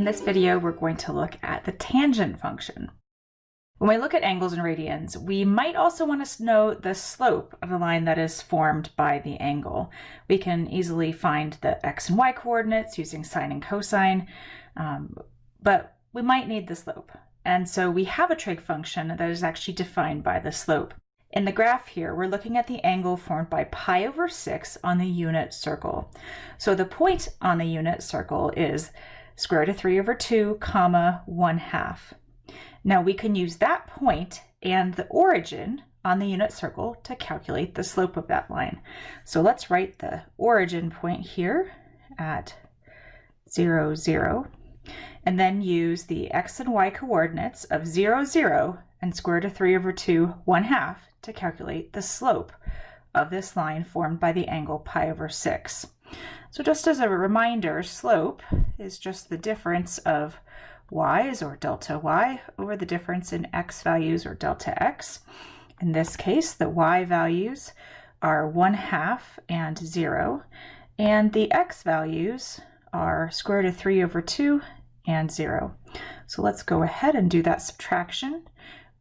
In this video, we're going to look at the tangent function. When we look at angles and radians, we might also want to know the slope of the line that is formed by the angle. We can easily find the x and y coordinates using sine and cosine, um, but we might need the slope. And so we have a trig function that is actually defined by the slope. In the graph here, we're looking at the angle formed by pi over 6 on the unit circle. So the point on the unit circle is square root of 3 over 2 comma 1 half. Now we can use that point and the origin on the unit circle to calculate the slope of that line. So let's write the origin point here at 0, 0, and then use the x and y coordinates of 0, 0 and square root of 3 over 2, 1 half to calculate the slope of this line formed by the angle pi over 6. So just as a reminder, slope is just the difference of y's or delta y over the difference in x values or delta x. In this case, the y values are 1 half and 0, and the x values are square root of 3 over 2 and 0. So let's go ahead and do that subtraction.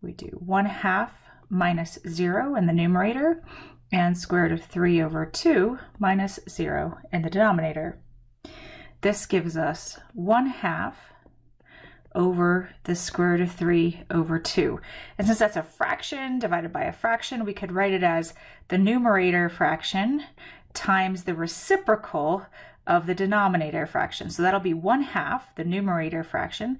We do 1 half minus 0 in the numerator and square root of 3 over 2 minus 0 in the denominator. This gives us 1 half over the square root of 3 over 2. And since that's a fraction divided by a fraction, we could write it as the numerator fraction times the reciprocal of the denominator fraction. So that'll be 1 half, the numerator fraction,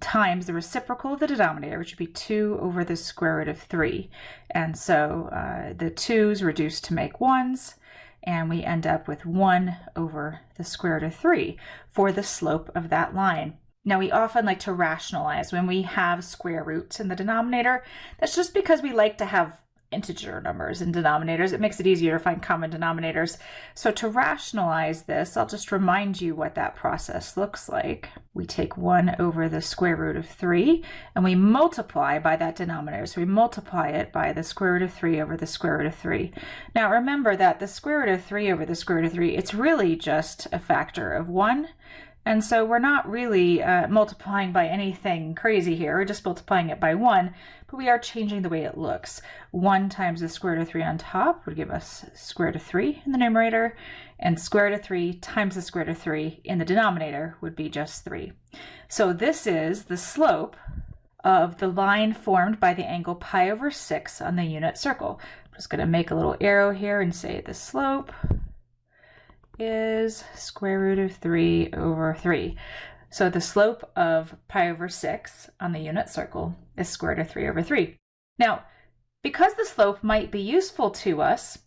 times the reciprocal of the denominator, which would be 2 over the square root of 3. And so uh, the 2's reduce to make 1's, and we end up with 1 over the square root of 3 for the slope of that line. Now, we often like to rationalize when we have square roots in the denominator. That's just because we like to have integer numbers and denominators. It makes it easier to find common denominators. So to rationalize this, I'll just remind you what that process looks like. We take 1 over the square root of 3 and we multiply by that denominator. So we multiply it by the square root of 3 over the square root of 3. Now remember that the square root of 3 over the square root of 3, it's really just a factor of 1 and so we're not really uh, multiplying by anything crazy here, we're just multiplying it by 1, but we are changing the way it looks. 1 times the square root of 3 on top would give us square root of 3 in the numerator, and square root of 3 times the square root of 3 in the denominator would be just 3. So this is the slope of the line formed by the angle pi over 6 on the unit circle. I'm just going to make a little arrow here and say the slope is square root of 3 over 3. So the slope of pi over 6 on the unit circle is square root of 3 over 3. Now, because the slope might be useful to us,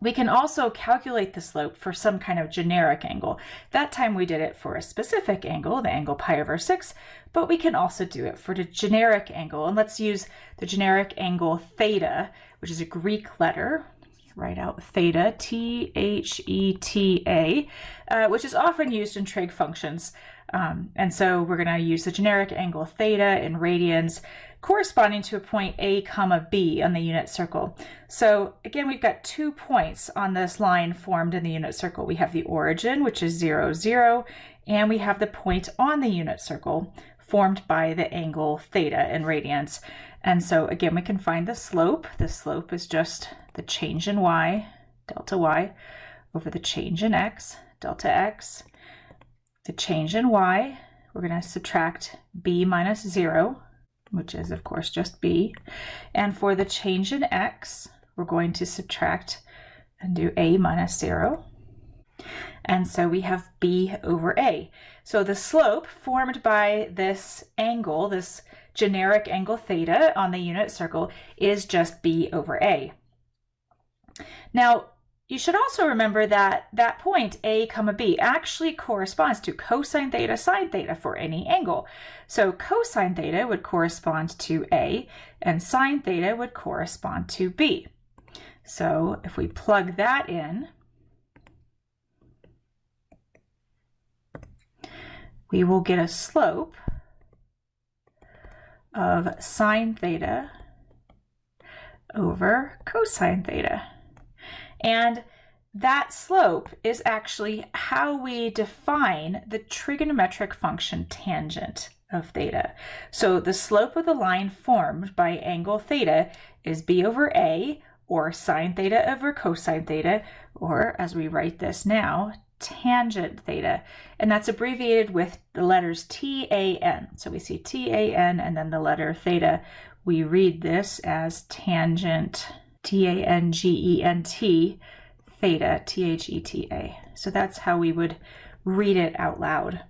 we can also calculate the slope for some kind of generic angle. That time we did it for a specific angle, the angle pi over 6, but we can also do it for the generic angle. And let's use the generic angle theta, which is a Greek letter write out theta, T-H-E-T-A, uh, which is often used in trig functions. Um, and so we're going to use the generic angle theta in radians corresponding to a point A comma B on the unit circle. So again, we've got two points on this line formed in the unit circle. We have the origin, which is 0, 0, and we have the point on the unit circle formed by the angle theta in radians. And so again, we can find the slope. The slope is just the change in y, delta y, over the change in x, delta x. The change in y, we're going to subtract b minus 0, which is, of course, just b. And for the change in x, we're going to subtract and do a minus 0. And so we have b over a. So the slope formed by this angle, this generic angle theta on the unit circle, is just b over a. Now, you should also remember that that point, a comma b, actually corresponds to cosine theta sine theta for any angle. So cosine theta would correspond to a, and sine theta would correspond to b. So if we plug that in, we will get a slope of sine theta over cosine theta. And that slope is actually how we define the trigonometric function tangent of theta. So the slope of the line formed by angle theta is b over a, or sine theta over cosine theta, or as we write this now, tangent theta. And that's abbreviated with the letters TAN. So we see TAN and then the letter theta. We read this as tangent, T-A-N-G-E-N-T, theta, T-H-E-T-A. So that's how we would read it out loud.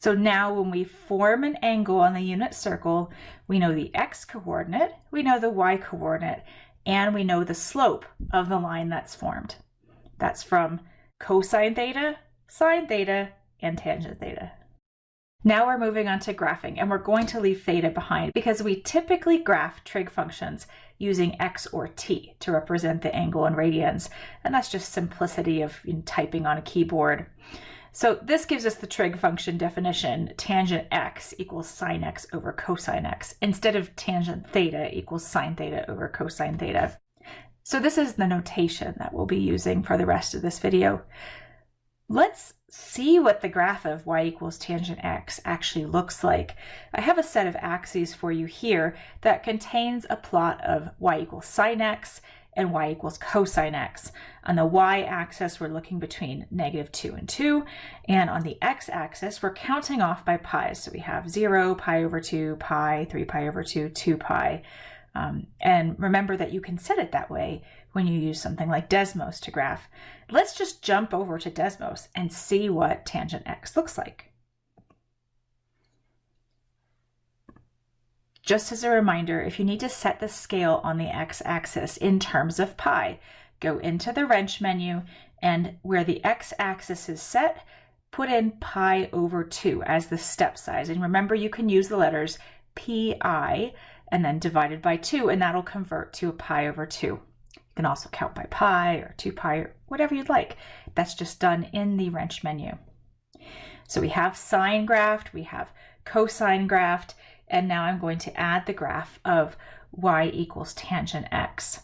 So now when we form an angle on the unit circle, we know the x coordinate, we know the y coordinate, and we know the slope of the line that's formed. That's from cosine theta, sine theta, and tangent theta. Now we're moving on to graphing, and we're going to leave theta behind because we typically graph trig functions using x or t to represent the angle in radians, and that's just simplicity of typing on a keyboard. So this gives us the trig function definition, tangent x equals sine x over cosine x, instead of tangent theta equals sine theta over cosine theta. So this is the notation that we'll be using for the rest of this video. Let's see what the graph of y equals tangent x actually looks like. I have a set of axes for you here that contains a plot of y equals sine x and y equals cosine x. On the y-axis, we're looking between negative 2 and 2, and on the x-axis, we're counting off by pi. So we have 0, pi over 2, pi, 3 pi over 2, 2 pi. Um, and remember that you can set it that way when you use something like Desmos to graph. Let's just jump over to Desmos and see what tangent x looks like. Just as a reminder, if you need to set the scale on the x-axis in terms of pi, go into the wrench menu and where the x-axis is set, put in pi over 2 as the step size. And remember, you can use the letters pi and then divided by 2, and that'll convert to a pi over 2. Can also count by pi or 2 pi or whatever you'd like. That's just done in the wrench menu. So we have sine graphed, we have cosine graphed, and now I'm going to add the graph of y equals tangent x.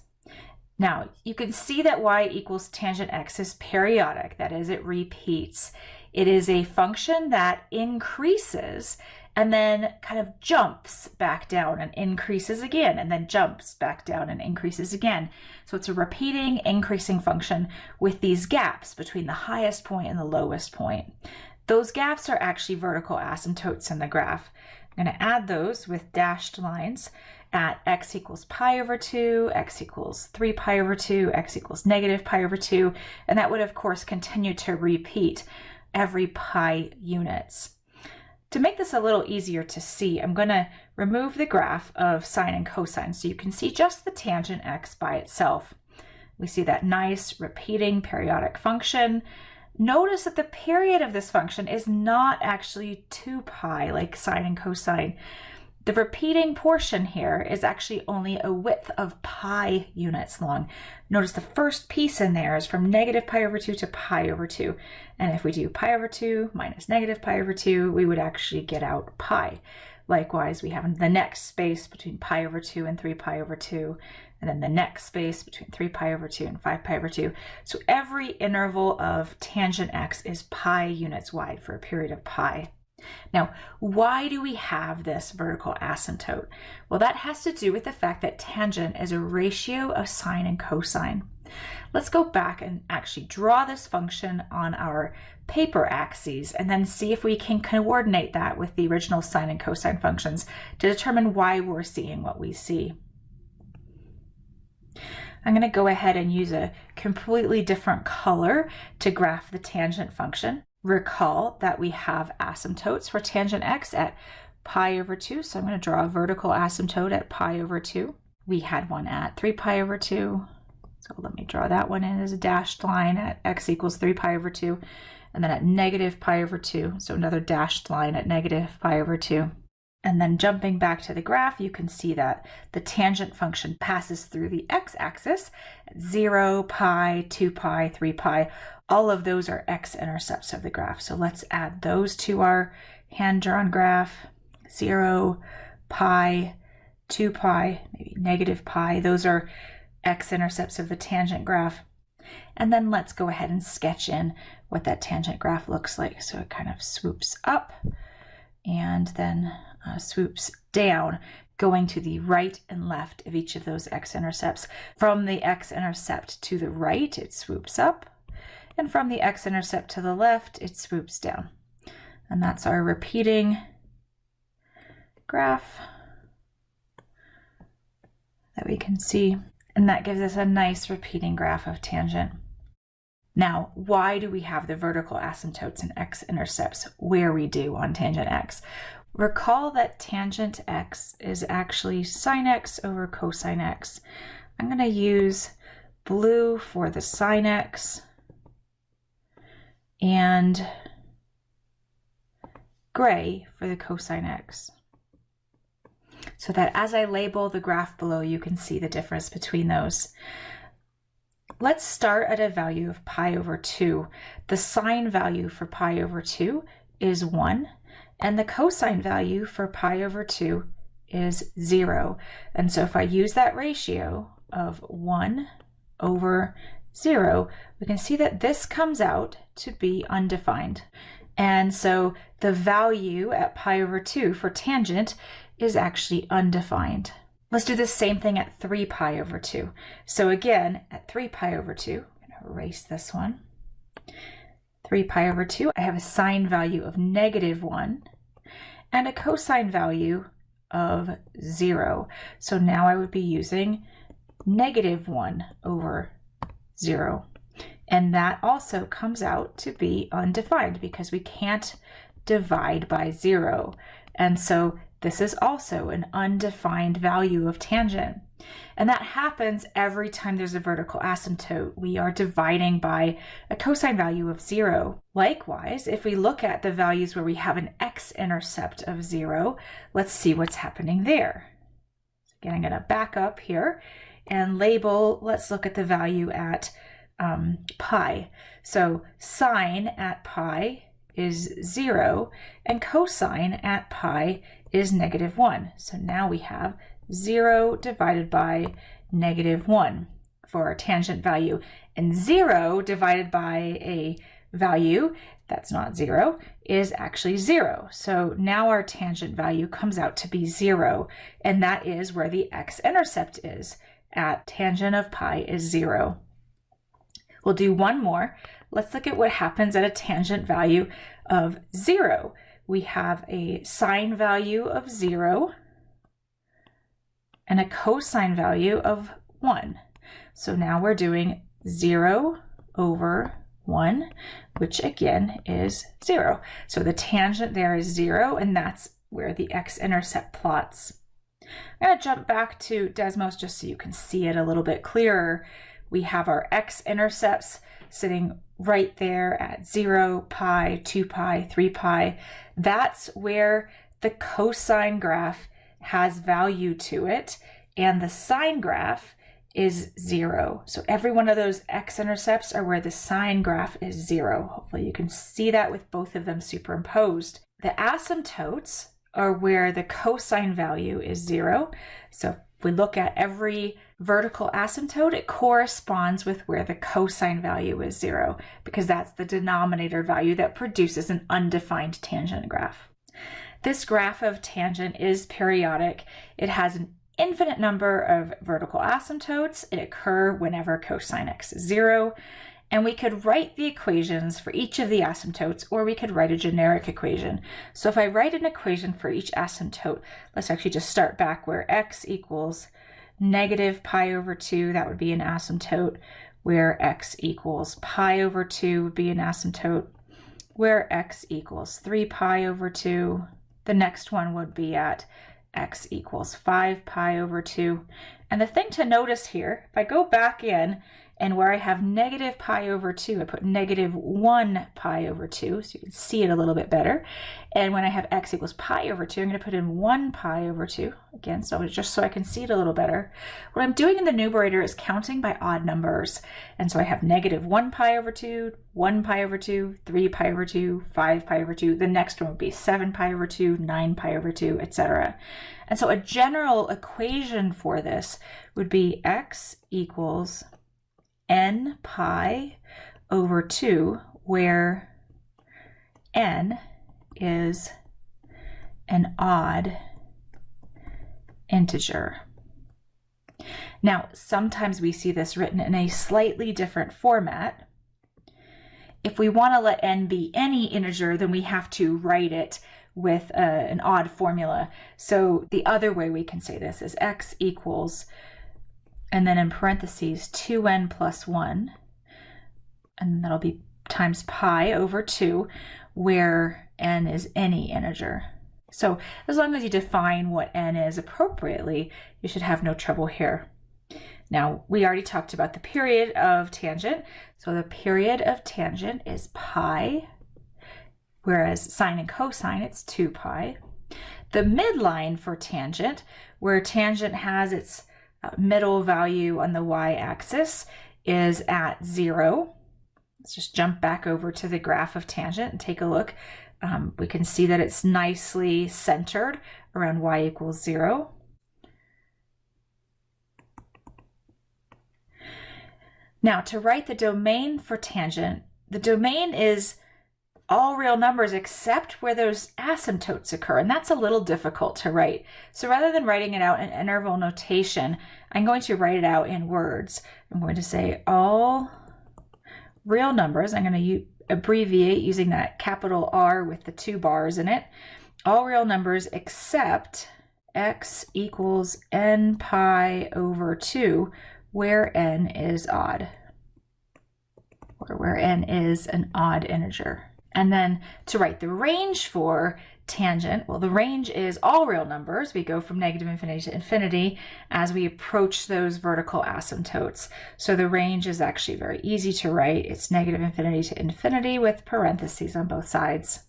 Now, you can see that y equals tangent x is periodic, that is, it repeats. It is a function that increases and then kind of jumps back down and increases again, and then jumps back down and increases again. So it's a repeating, increasing function with these gaps between the highest point and the lowest point. Those gaps are actually vertical asymptotes in the graph. I'm going to add those with dashed lines at x equals pi over 2, x equals 3 pi over 2, x equals negative pi over 2, and that would of course continue to repeat every pi units. To make this a little easier to see, I'm going to remove the graph of sine and cosine so you can see just the tangent x by itself. We see that nice repeating periodic function. Notice that the period of this function is not actually 2 pi like sine and cosine. The repeating portion here is actually only a width of pi units long. Notice the first piece in there is from negative pi over 2 to pi over 2. And if we do pi over 2 minus negative pi over 2, we would actually get out pi. Likewise, we have the next space between pi over 2 and 3 pi over 2, and then the next space between 3 pi over 2 and 5 pi over 2. So every interval of tangent x is pi units wide for a period of pi. Now, why do we have this vertical asymptote? Well, that has to do with the fact that tangent is a ratio of sine and cosine. Let's go back and actually draw this function on our paper axes and then see if we can coordinate that with the original sine and cosine functions to determine why we're seeing what we see. I'm going to go ahead and use a completely different color to graph the tangent function. Recall that we have asymptotes for tangent x at pi over 2, so I'm going to draw a vertical asymptote at pi over 2. We had one at 3 pi over 2, so let me draw that one in as a dashed line at x equals 3 pi over 2, and then at negative pi over 2, so another dashed line at negative pi over 2. And then jumping back to the graph, you can see that the tangent function passes through the x-axis, 0, pi, 2 pi, 3 pi. All of those are x-intercepts of the graph. So let's add those to our hand-drawn graph. 0, pi, 2 pi, maybe negative pi. Those are x-intercepts of the tangent graph. And then let's go ahead and sketch in what that tangent graph looks like. So it kind of swoops up and then uh, swoops down, going to the right and left of each of those x-intercepts. From the x-intercept to the right, it swoops up, and from the x-intercept to the left, it swoops down. And that's our repeating graph that we can see. And that gives us a nice repeating graph of tangent. Now, why do we have the vertical asymptotes and x-intercepts where we do on tangent x? Recall that tangent x is actually sine x over cosine x. I'm going to use blue for the sine x and gray for the cosine x. So that as I label the graph below, you can see the difference between those. Let's start at a value of pi over 2. The sine value for pi over 2 is 1, and the cosine value for pi over 2 is 0. And so if I use that ratio of 1 over 0, we can see that this comes out to be undefined. And so the value at pi over 2 for tangent is actually undefined. Let's do the same thing at 3 pi over 2. So again, at 3 pi over 2, I'm going to erase this one. 3 pi over 2, I have a sine value of negative 1 and a cosine value of 0. So now I would be using negative 1 over 0. And that also comes out to be undefined because we can't divide by 0. And so this is also an undefined value of tangent. And that happens every time there's a vertical asymptote. We are dividing by a cosine value of zero. Likewise, if we look at the values where we have an x-intercept of zero, let's see what's happening there. Again, I'm going to back up here and label, let's look at the value at um, pi. So sine at pi is 0, and cosine at pi is negative 1. So now we have 0 divided by negative 1 for our tangent value, and 0 divided by a value that's not 0 is actually 0. So now our tangent value comes out to be 0, and that is where the x-intercept is at tangent of pi is 0. We'll do one more. Let's look at what happens at a tangent value of 0. We have a sine value of 0 and a cosine value of 1. So now we're doing 0 over 1, which again is 0. So the tangent there is 0, and that's where the x-intercept plots. I'm going to jump back to Desmos just so you can see it a little bit clearer we have our x-intercepts sitting right there at 0, pi, 2 pi, 3 pi. That's where the cosine graph has value to it, and the sine graph is 0. So every one of those x-intercepts are where the sine graph is 0. Hopefully you can see that with both of them superimposed. The asymptotes are where the cosine value is 0. So if we look at every vertical asymptote, it corresponds with where the cosine value is zero, because that's the denominator value that produces an undefined tangent graph. This graph of tangent is periodic. It has an infinite number of vertical asymptotes. It occur whenever cosine x is zero. And we could write the equations for each of the asymptotes, or we could write a generic equation. So if I write an equation for each asymptote, let's actually just start back where x equals negative pi over 2, that would be an asymptote, where x equals pi over 2 would be an asymptote, where x equals 3 pi over 2. The next one would be at x equals 5 pi over 2. And the thing to notice here, if I go back in and where I have negative pi over 2, I put negative 1 pi over 2, so you can see it a little bit better. And when I have x equals pi over 2, I'm going to put in 1 pi over 2, again, so just so I can see it a little better. What I'm doing in the numerator is counting by odd numbers. And so I have negative 1 pi over 2, 1 pi over 2, 3 pi over 2, 5 pi over 2. The next one would be 7 pi over 2, 9 pi over 2, etc. And so a general equation for this would be x equals n pi over 2, where n is an odd integer. Now, sometimes we see this written in a slightly different format. If we want to let n be any integer, then we have to write it with a, an odd formula. So the other way we can say this is x equals, and then in parentheses, 2n plus 1, and that'll be times pi over 2, where n is any integer. So as long as you define what n is appropriately, you should have no trouble here. Now, we already talked about the period of tangent. So the period of tangent is pi, whereas sine and cosine, it's 2 pi. The midline for tangent, where tangent has its middle value on the y-axis, is at 0. Let's just jump back over to the graph of tangent and take a look. Um, we can see that it's nicely centered around y equals 0. Now, to write the domain for tangent, the domain is all real numbers except where those asymptotes occur, and that's a little difficult to write. So rather than writing it out in interval notation, I'm going to write it out in words. I'm going to say all real numbers. I'm going to abbreviate using that capital R with the two bars in it. All real numbers except x equals n pi over 2, where n is odd, or where n is an odd integer. And then to write the range for tangent, well, the range is all real numbers. We go from negative infinity to infinity as we approach those vertical asymptotes. So the range is actually very easy to write. It's negative infinity to infinity with parentheses on both sides.